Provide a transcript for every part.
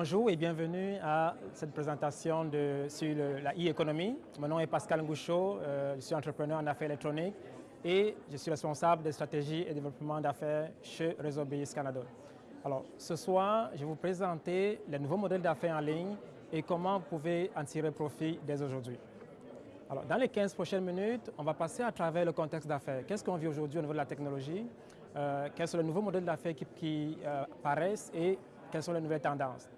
bonjour et bienvenue à cette présentation sur la e-économie. Mon nom est Pascal Ngoucho, euh, je suis entrepreneur en affaires électroniques et je suis responsable des stratégies et développement d'affaires chez Réseau BIS Canada. Alors, ce soir, je vais vous présenter les nouveaux modèles d'affaires en ligne et comment vous pouvez en tirer profit dès aujourd'hui. Dans les 15 prochaines minutes, on va passer à travers le contexte d'affaires. Qu'est-ce qu'on vit aujourd'hui au niveau de la technologie? Euh, quels sont les nouveaux modèles d'affaires qui, euh, apparaissent et quelles sont les nouvelles tendances?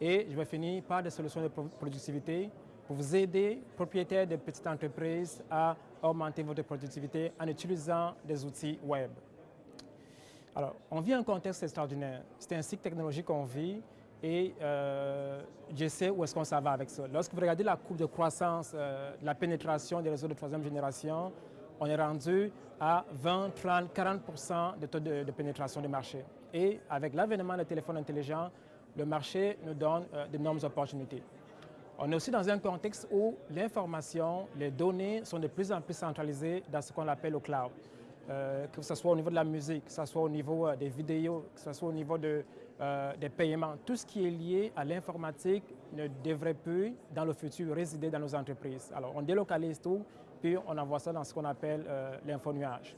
Et je vais finir par des solutions de productivité pour vous aider, propriétaires de petites entreprises, à augmenter votre productivité en utilisant des outils web. Alors, on vit un contexte extraordinaire. C'est un cycle technologique qu'on vit et euh, je sais où est-ce qu'on s'en va avec ça. Lorsque vous regardez la courbe de croissance euh, de la pénétration des réseaux de troisième génération, on est rendu à 20, 30, 40% de taux de, de pénétration du marché. Et avec l'avènement des téléphones intelligents, le marché nous donne euh, d'énormes opportunités. On est aussi dans un contexte où l'information, les données sont de plus en plus centralisées dans ce qu'on appelle le cloud. Euh, que ce soit au niveau de la musique, que ce soit au niveau des vidéos, que ce soit au niveau de, des paiements, tout ce qui est lié à l'informatique ne devrait plus, dans le futur, résider dans nos entreprises. Alors, on délocalise tout, puis on envoie ça dans ce qu'on appelle l'info-nuage.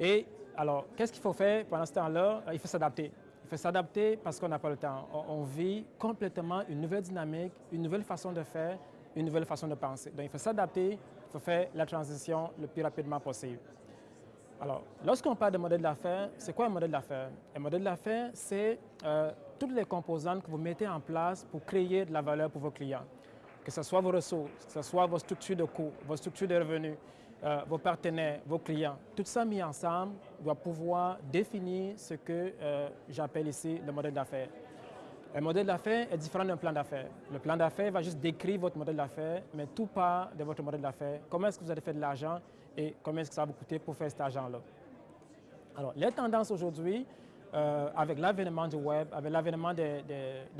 Et alors, qu'est-ce qu'il faut faire pendant ce temps-là? Il faut s'adapter. Il faut s'adapter parce qu'on n'a pas le temps. On, vit complètement une nouvelle dynamique, une nouvelle façon de faire, une nouvelle façon de penser. Donc, il faut s'adapter, il faut faire la transition le plus rapidement possible. Alors, lorsqu'on parle de modèle d'affaires, c'est quoi un modèle d'affaires? Un modèle d'affaires, c'est euh, toutes les composantes que vous mettez en place pour créer de la valeur pour vos clients. Que ce soit vos ressources, que ce soit vos structures de coûts, vos structures de revenus, euh, vos partenaires, vos clients, tout ça mis ensemble doit pouvoir définir ce que euh, j'appelle ici le modèle d'affaires. Un modèle d'affaires est différent d'un plan d'affaires. Le plan d'affaires va juste décrire votre modèle d'affaires, mais tout part de votre modèle d'affaires. Comment est-ce que vous allez faire de l'argent et combien est-ce que ça va coûter pour faire cet argent-là? Alors, les tendances aujourd'hui, euh, avec l'avènement du web, avec l'avènement des,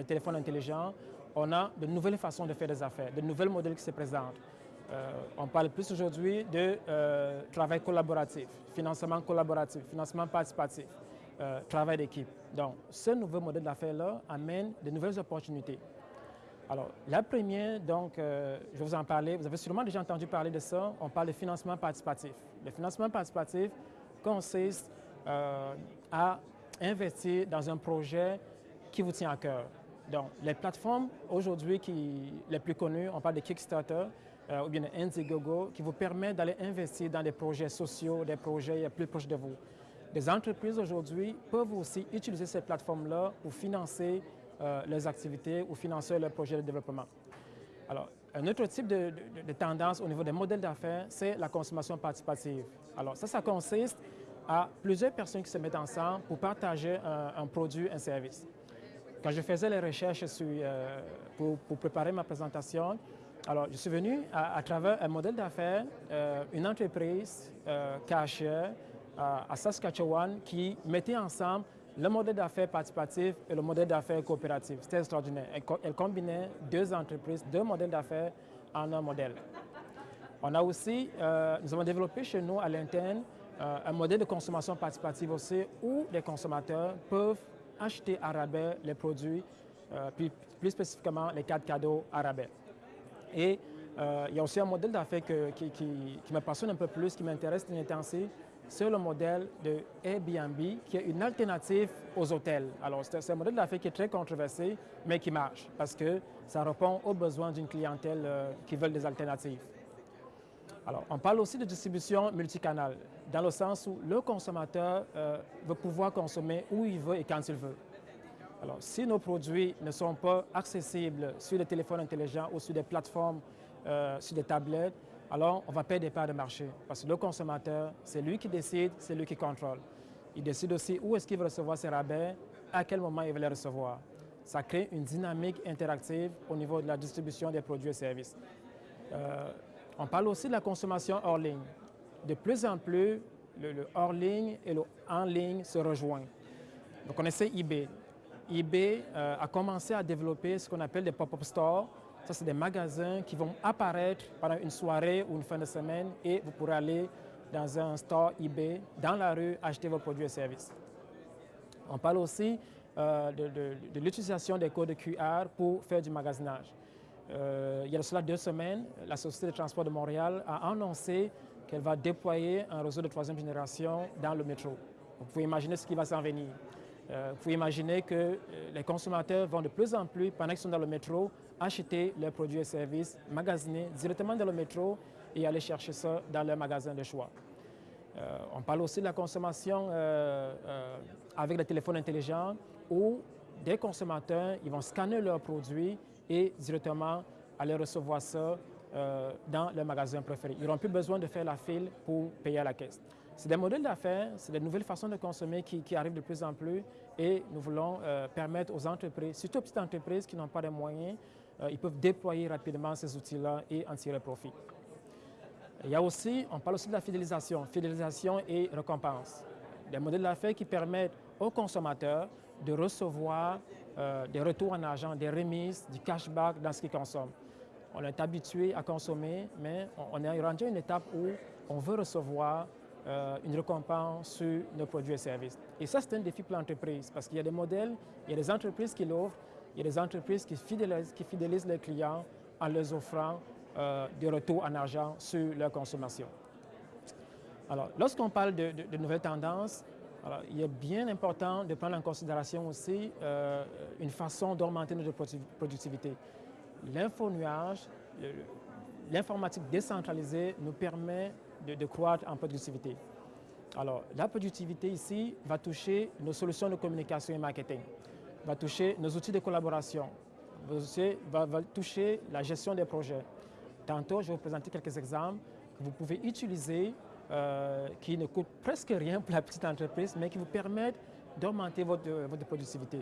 téléphones intelligents, on a de nouvelles façons de faire des affaires, de nouveaux modèles qui se présentent. Euh, on parle plus aujourd'hui de euh, travail collaboratif, financement collaboratif, financement participatif, travail d'équipe. Donc, ce nouveau modèle d'affaires-là amène de nouvelles opportunités. Alors, la première, donc, je vais vous en parler, vous avez sûrement déjà entendu parler de ça, on parle de financement participatif. Le financement participatif consiste à investir dans un projet qui vous tient à cœur. Donc, les plateformes aujourd'hui les plus connues, on parle de Kickstarter, euh, ou bien Indiegogo qui vous permet d'aller investir dans des projets sociaux, des projets plus proches de vous. Des entreprises aujourd'hui peuvent aussi utiliser ces plateformes-là pour financer euh, leurs activités ou financer leurs projets de développement. Alors, un autre type de, tendance au niveau des modèles d'affaires, c'est la consommation participative. Alors, ça, ça consiste à plusieurs personnes qui se mettent ensemble pour partager un, produit, un service. Quand je faisais les recherches euh, pour, préparer ma présentation, alors, je suis venu à, travers un modèle d'affaires, euh, une entreprise cachée à Saskatchewan qui mettait ensemble le modèle d'affaires participatif et le modèle d'affaires coopératif. C'était extraordinaire. Elle, combinait deux entreprises, deux modèles d'affaires en un modèle. On a aussi, euh, nous avons développé chez nous à l'interne un modèle de consommation participative aussi où les consommateurs peuvent acheter à rabais les produits, plus, plus spécifiquement les cartes cadeaux à rabais. Et euh, il y a aussi un modèle d'affaires qui, me passionne un peu plus, qui m'intéresse ainsi, c'est le modèle de Airbnb, qui est une alternative aux hôtels. Alors, c'est un modèle d'affaires qui est très controversé, mais qui marche, parce que ça répond aux besoins d'une clientèle euh, qui veut des alternatives. Alors, on parle aussi de distribution multicanal, dans le sens où le consommateur euh, veut pouvoir consommer où il veut et quand il veut. Alors, si nos produits ne sont pas accessibles sur des téléphones intelligents ou sur des plateformes, euh, sur des tablettes, alors on va perdre des parts de marché. Parce que le consommateur, c'est lui qui décide, c'est lui qui contrôle. Il décide aussi où est-ce qu'il veut recevoir ses rabais, à quel moment il veut les recevoir. Ça crée une dynamique interactive au niveau de la distribution des produits et services. Euh, on parle aussi de la consommation hors ligne. De plus en plus, le, hors ligne et le en ligne se rejoignent. Vous connaissez eBay eBay euh, a commencé à développer ce qu'on appelle des pop-up stores Ça, c'est des magasins qui vont apparaître pendant une soirée ou une fin de semaine et vous pourrez aller dans un store eBay, dans la rue, acheter vos produits et services. On parle aussi euh, de, l'utilisation des codes QR pour faire du magasinage. Euh, il y a cela deux semaines, la Société de transport de Montréal a annoncé qu'elle va déployer un réseau de troisième génération dans le métro. Vous pouvez imaginer ce qui va s'en venir. Euh, vous pouvez imaginer que les consommateurs vont de plus en plus, pendant qu'ils sont dans le métro, acheter leurs produits et services magasinés directement dans le métro et aller chercher ça dans leur magasin de choix. Euh, on parle aussi de la consommation euh, euh, avec le téléphone intelligent où des consommateurs ils vont scanner leurs produits et directement aller recevoir ça dans leur magasin préféré. Ils n'auront plus besoin de faire la file pour payer à la caisse. C'est des modèles d'affaires, c'est des nouvelles façons de consommer qui, arrivent de plus en plus et nous voulons permettre aux entreprises, surtout aux petites entreprises qui n'ont pas de moyens, ils peuvent déployer rapidement ces outils-là et en tirer profit. Il y a aussi, on parle aussi de la fidélisation, fidélisation et récompense. Des modèles d'affaires qui permettent aux consommateurs de recevoir euh, des retours en argent, des remises, du cashback dans ce qu'ils consomment. On est habitué à consommer, mais on est rendu à une étape où on veut recevoir euh, une récompense sur nos produits et services. Et ça, c'est un défi pour l'entreprise parce qu'il y a des modèles, il y a des entreprises qui l'offrent, il y a des entreprises qui fidélisent, qui les clients en leur offrant euh, de retour en argent sur leur consommation. Alors, lorsqu'on parle de, nouvelles tendances, il est bien important de prendre en considération aussi euh, une façon d'augmenter notre productivité. L'info-nuage, l'informatique décentralisée nous permet de, croître en productivité. Alors, la productivité ici va toucher nos solutions de communication et marketing, va toucher nos outils de collaboration, va, toucher la gestion des projets, Tantôt, je vais vous présenter quelques exemples que vous pouvez utiliser euh, qui ne coûtent presque rien pour la petite entreprise, mais qui vous permettent d'augmenter votre, votre productivité.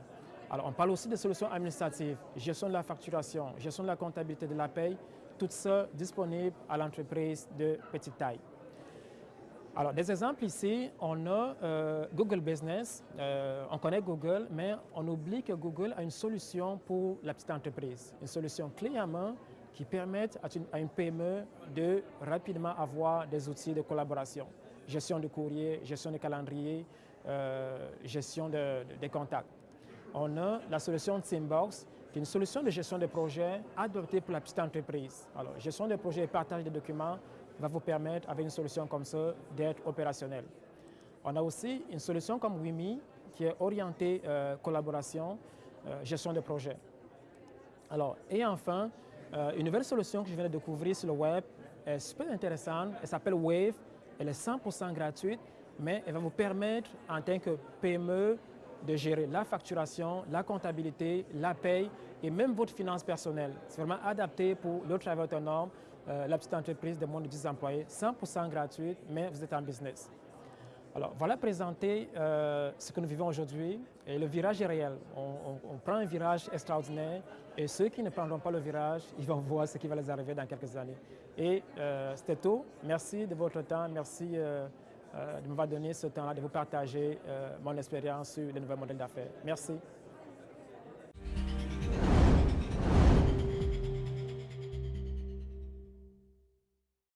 Alors, on parle aussi de solutions administratives, gestion de la facturation, gestion de la comptabilité de la paye, tout ça disponible à l'entreprise de petite taille. Alors, des exemples ici, on a euh, Google Business. Euh, on connaît Google, mais on oublie que Google a une solution pour la petite entreprise, une solution clé à main qui permettent à une, PME de rapidement avoir des outils de collaboration. Gestion de courrier, gestion de calendrier, euh, gestion des contacts. On a la solution Teambox, une solution de gestion de projets adoptée pour la petite entreprise. Alors, gestion de projets et partage de documents va vous permettre, avec une solution comme ça, d'être opérationnel. On a aussi une solution comme WIMI, qui est orientée euh, collaboration, euh, gestion de projets. Alors, et enfin, euh, une nouvelle solution que je viens de découvrir sur le web est super intéressante. Elle s'appelle Wave. Elle est 100% gratuite, mais elle va vous permettre, en tant que PME, de gérer la facturation, la comptabilité, la paye et même votre finance personnelle. C'est vraiment adapté pour le travail autonome, euh, la petite entreprise de moins de 10 employés, 100% gratuite, mais vous êtes en business. Alors, voilà présenter euh, ce que nous vivons aujourd'hui. Et le virage est réel. On, prend un virage extraordinaire et ceux qui ne prendront pas le virage, ils vont voir ce qui va les arriver dans quelques années. Et euh, c'était tout. Merci de votre temps. Merci euh, de m'avoir donné ce temps-là, de vous partager mon expérience sur les nouveaux modèles d'affaires. Merci.